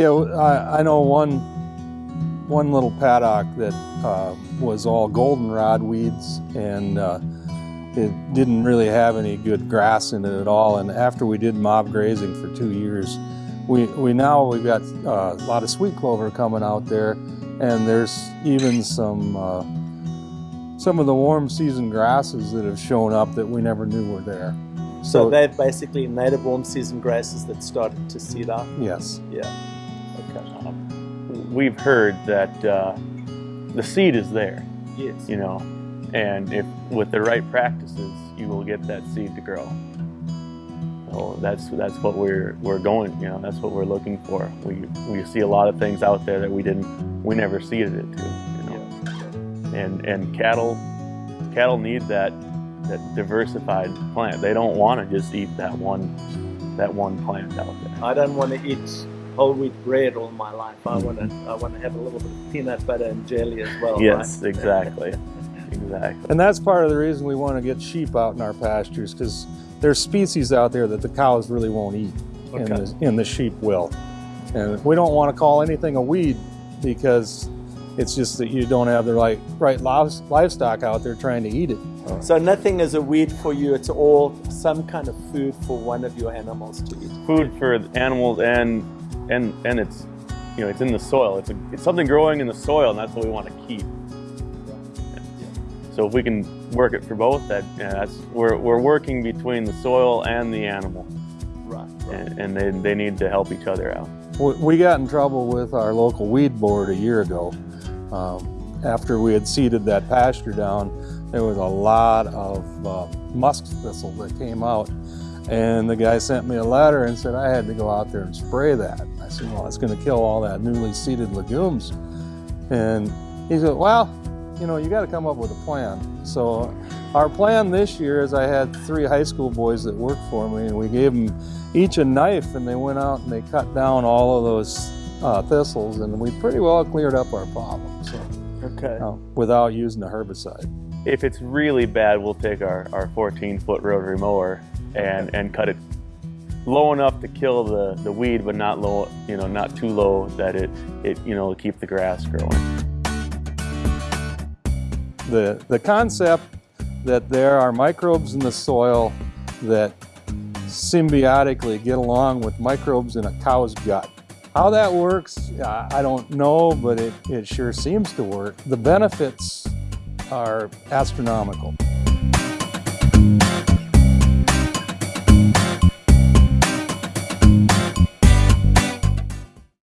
Yeah, I, I know one one little paddock that uh, was all goldenrod weeds and uh, it didn't really have any good grass in it at all. And after we did mob grazing for two years, we, we now we've got uh, a lot of sweet clover coming out there and there's even some uh, some of the warm season grasses that have shown up that we never knew were there. So, so they're basically native warm season grasses that started to seed up? Yes. Yeah. Okay. We've heard that uh, the seed is there. Yes. You know, and if with the right practices, you will get that seed to grow. So that's that's what we're we're going. You know, that's what we're looking for. We we see a lot of things out there that we didn't we never seeded it to. You know, yeah. and and cattle cattle need that that diversified plant. They don't want to just eat that one that one plant out there. I don't want to eat whole wheat bread all my life. I want to I want to have a little bit of peanut butter and jelly as well. Yes, right? exactly. exactly. And that's part of the reason we want to get sheep out in our pastures because there's species out there that the cows really won't eat okay. and, the, and the sheep will. And we don't want to call anything a weed because it's just that you don't have the right, right livestock out there trying to eat it. Oh. So nothing is a weed for you, it's all some kind of food for one of your animals to eat. Food for animals and and and it's you know it's in the soil. It's, a, it's something growing in the soil and that's what we want to keep. So if we can work it for both, that yeah, that's we're we're working between the soil and the animal. Right. right. And, and they they need to help each other out. We got in trouble with our local weed board a year ago. Um, after we had seeded that pasture down, there was a lot of uh, musk thistle that came out. And the guy sent me a letter and said I had to go out there and spray that. I said, well, it's going to kill all that newly seeded legumes. And he said, well, you know, you got to come up with a plan. So our plan this year is I had three high school boys that worked for me and we gave them each a knife and they went out and they cut down all of those uh, thistles and we pretty well cleared up our problem. So, okay. Uh, without using a herbicide. If it's really bad, we'll take our, our 14 foot rotary mower and, and cut it low enough to kill the, the weed, but not low, you know, not too low that it, it, you know, keep the grass growing. The, the concept that there are microbes in the soil that symbiotically get along with microbes in a cow's gut. How that works, I don't know, but it, it sure seems to work. The benefits are astronomical.